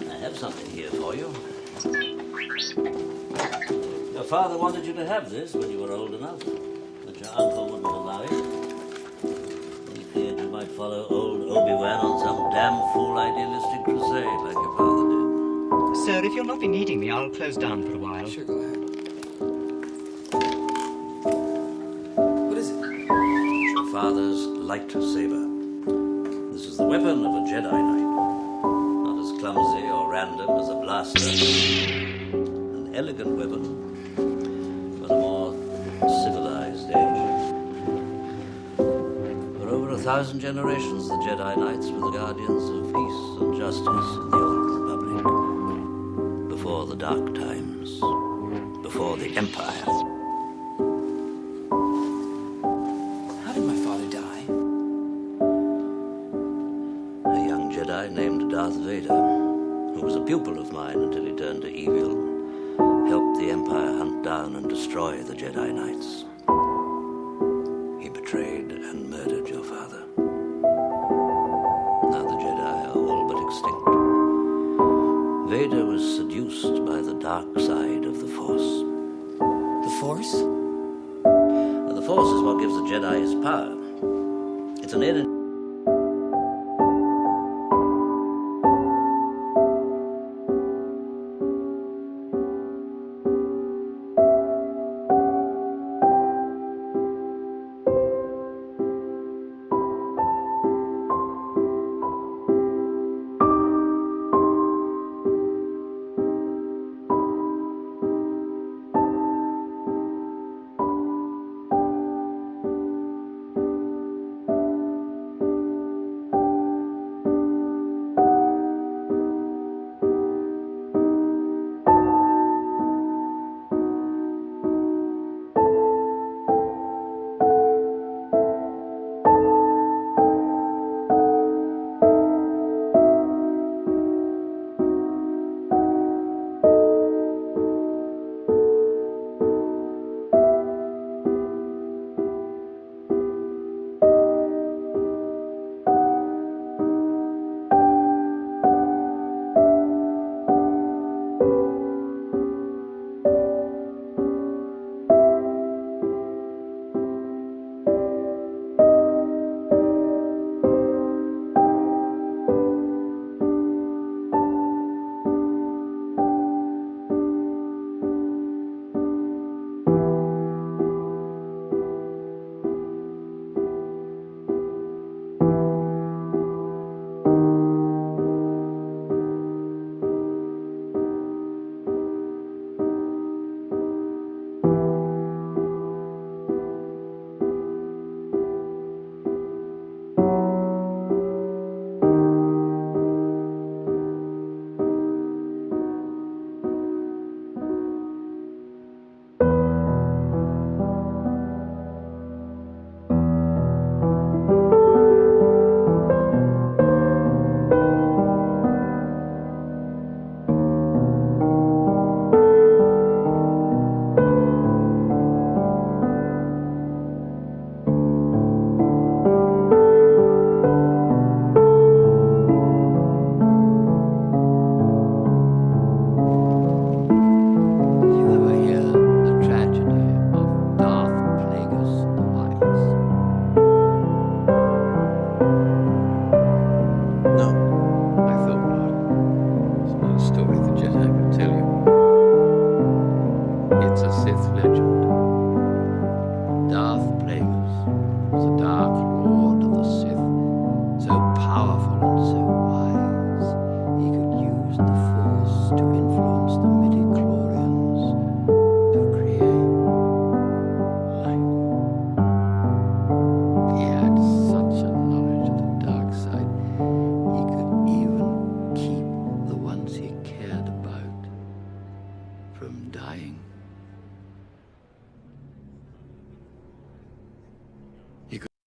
I have something here for you. Your father wanted you to have this when you were old enough, but your uncle wouldn't allow it. He feared you might follow old Obi-Wan on some damn fool idealistic crusade like your father did. Sir, if you'll not be needing me, I'll close down for a while. Sure, go ahead. What is it? Your father's lightsaber. This is the weapon of a Jedi Knight. Clumsy or random as a blaster. An elegant weapon, for the more civilized age. For over a thousand generations, the Jedi Knights were the guardians of peace and justice in the Old Republic. Before the Dark Times. Before the Empire. How did my father die? A young Jedi named Darth Vader, was a pupil of mine until he turned to evil, helped the Empire hunt down and destroy the Jedi Knights. He betrayed and murdered your father. Now the Jedi are all but extinct. Vader was seduced by the dark side of the Force. The Force? The Force is what gives the Jedi his power. It's an energy. No. I thought. It's not a story tell you. It's a Sith legend.